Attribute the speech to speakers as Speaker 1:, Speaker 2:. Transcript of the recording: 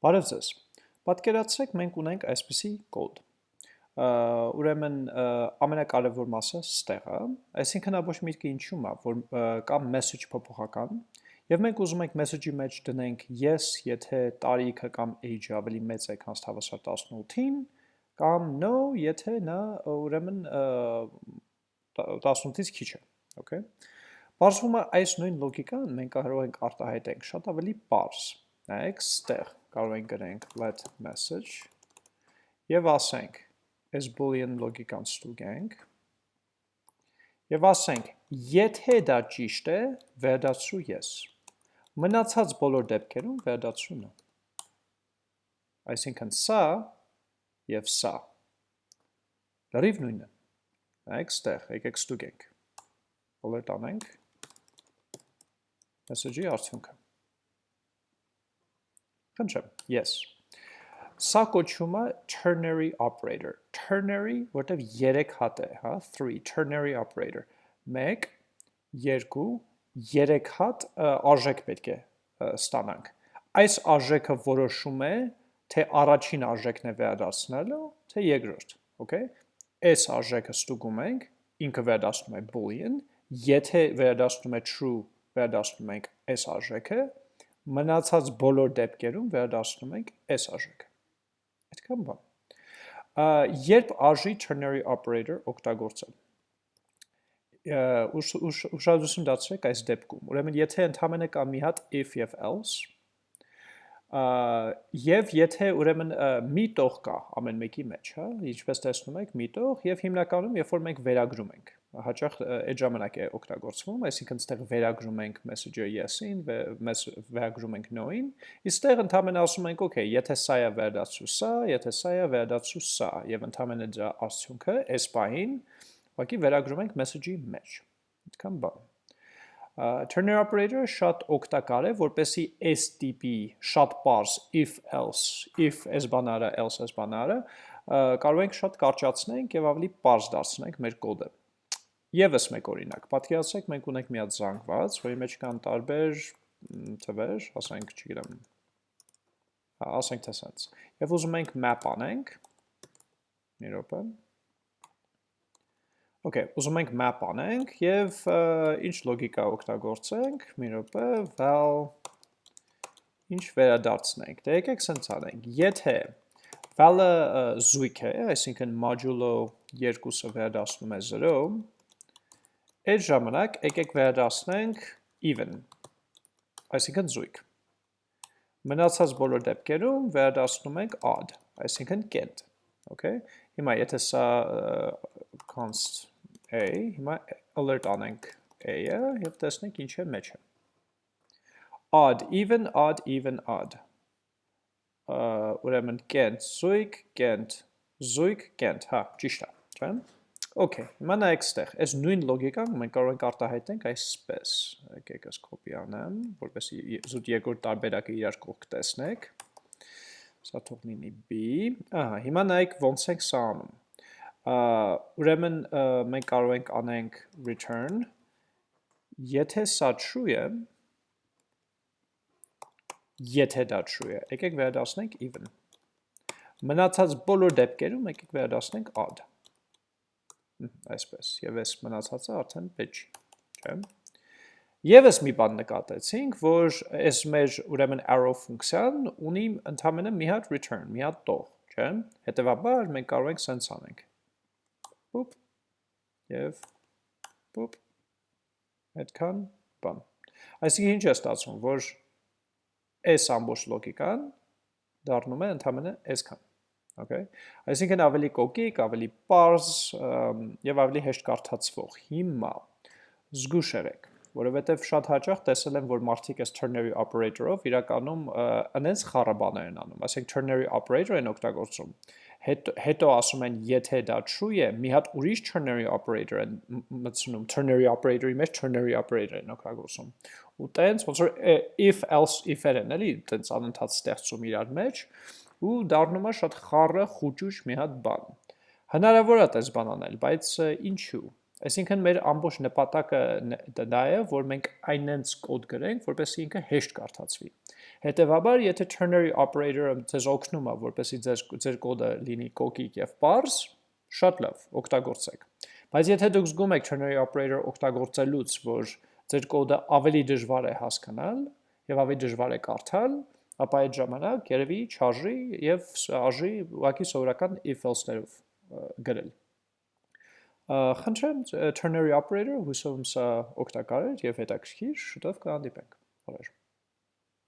Speaker 1: Բարև ձեզ։ Պատկերացրեք մենք ունենք այսպիսի կոդ։ Ուրեմն ամենակարևոր մասը ստեղ է, այսինքն ոչ միտքը ինչու՞մ է, որ կա message փոփոխական, եւ մենք ուզում ենք message-ի մեջ դնենք yes, եթե տարիքը կամ age-ը ավելի մեծ է, քան հավասար 18-ին, կամ no, եթե նա ուրեմն 18-ից քիչ է, okay։ Պարզվում է այս նույն լոգիկան մենք կարող ենք արտահայտենք շատ ավելի պարզ։ Նայեք, ստեղ կարող ենք գրենք let message եւ ասենք այս boolean լոգիկան ստուգենք եւ ասենք եթե դա ճիշտ է վերադարձրու yes մնացած բոլոր դեպքերում վերադարձրու նա այսինքն սա եւ սա լրիվ նույնն է նայեք ստեղ եկեք ստուգենք բոլոր տանենք message-ի արդյունքը Խնդրեմ, yes։ Սա կոչվում է ternary operator։ Ternary, որտեվ 3 հատ է, հա, 3 ternary operator։ 1 2 3 հատ արժեք պետք է ստանանք։ Այս արժեքը որոշում է, թե առաջին արժեքն է վերադարձնելու, թե երկրորդ, okay։ Այս արժեքը ստուգում ենք, ինքը վերադասնում է boolean, եթե վերադասնում է true, վերադասնում ենք այս արժեքը, մնացած բոլոր դեպքերում վերադասնում ենք այս արժեքը։ Այդքան բան։ Երբ արժի ternary operator օգտագործել ուշադրություն դարձրեք այս դեպքում։ Ուրեմն եթե ընդհանրապես կա մի հատ if եւ else, եւ եթե ուրեմն մի տող կա ամեն մեկի մեջ, հա, ինչպես տեսնում եք, մի տող եւ հիմնականում երբ որ մենք վերագրում ենք հաճախ այդ ժամանակ է օգտագործվում, այսինքն ստեղ վերագրում ենք message-ը yes-ին, վերագրում ենք no-ին, իսկ ստեղ ընդհանրապես ասում ենք, okay, եթե սա է վերադարձու սա, եթե սա է վերադարձու սա, եւ ընդհանրապես դրա արդյունքը այս պահին ուղղակի վերագրում ենք message-ի մեջ։ Այդքան բան։ Turner operator-ը շատ օգտակար է, որպեսի այս տիպի շատ པարզ if else, if այս բանարը, else այս բանարը կարող ենք շատ կարճացնենք եւ ավելի པարզ դարձնենք մեր կոդը։ Եվս մեկ օրինակ, պատկերացրեք մենք ունենք մի հատ զանգված, որի մեջ կան տարբեր թվեր, ասենք, չգիտեմ, ասենք թե սենց, և ուզում ենք map անենք, մի ռոպը, Okay, ուզում ենք map անենք և ինչ լոգիկա օգտագործենք, մի ռոպը, val ինչ վերադարձնենք, դե եկեք սենց անենք, եթե val-ը զույք է, այսինքն modulo 2-ը վերադարձնում է 0, Այդ ժամանակ եկեք վերադասնենք even, այսինքն զույգ։ Մնացած բոլոր դեպքերում վերադասնում ենք odd, այսինքն կենտ, okay? Հիմա եթե սա const a, հիմա alert անենք a-ը և տեսնենք ինչ է մեջը։ Odd, even, odd, even, odd։ Ուրեմն կենտ զույգ, կենտ զույգ, կենտ, հա, ճիշտ է, չէ՞։ Okay, հիմա նայեք ստեղ, այս նույն լոգիկան մենք կարող ենք արտահայտենք այսպես, եկեք ես կոպի անեմ, որպեսի զուտ երկրորդ տարբերակը իրար կողք տեսնեք, սա թող լինի B, ահա, հիմա նայեք ոնց ենք սա անում, ուրեմն մենք կարող ենք անենք return, եթե սա true է, եթե դա true է, եկեք վերադասնենք even, մնացած բոլոր դեպքերում եկեք վերադասնենք odd, այսպես, և այս մնացածը արդեն պետք չէ։ Եվս մի բան նկատեցինք, որ այս մեր ուրեմն arrow ֆունկցիան ունի ընդամենը մի հատ return, մի հատ տող, չէ։ Հետևաբար մենք կարող ենք սենց անենք։ Պուպ, և պուպ, հետքան բան։ Այսինքն ինչ է ստացվում, որ այս ամբողջ լոգիկան դառնում է ընդամենը այսքան։ Okay։ Այսինքն ավելի կոկիկ, ավելի պարզ եւ ավելի հեշտ կարդացվող։ Հիմա զգուշ եղեք, որովհետեւ շատ հաճախ տեսել եմ, որ մարդիկ այս ternary operator-ով իրականում այնպես խառաբաներ են անում, ասենք ternary operator են օգտագործում։ Հետո հետո ասում են, եթե դա true է, մի հատ ուրիշ ternary operator են մտցնում, ternary operator-ի մեջ ternary operator են օգտագործում։ Ու տենց ոնց որ if else if-եր են, էլի, տենց անընդհատ ստեղծում իրար մեջ, ու դառնում է շատ խառը խուճուճ մի հատ բան։ Հնարավոր է տես բան անել, բայց ինչու։ Այսինքն մեր ամբողջ նպատակը դա է, որ մենք այնենց կոդ գրենք, որպեսզի ինքը հեշտ կարդացվի։ Հետևաբար, եթե ternary operator-ը ձեզ օգնում է, որպեսզի ձեր ձեր կոդը լինի կոկիկ եւ པարզ, շատ լավ, օգտագործեք։ Բայց եթե դուք զգում եք ternary operator օգտագործելուց, որ ձեր կոդը ավելի դժվար է հասկանալ եւ ավելի դժվար է կարդալ, ապա այդ ժամանակ երևի չարժի եւ արժի ուղղակի սովորական if else-ներով գրել։ Խնդրեմ ternary operator հուսով եմ սա օգտակար էր եւ հետաքրքիր, շուտով կհանդիպենք։ Օրեր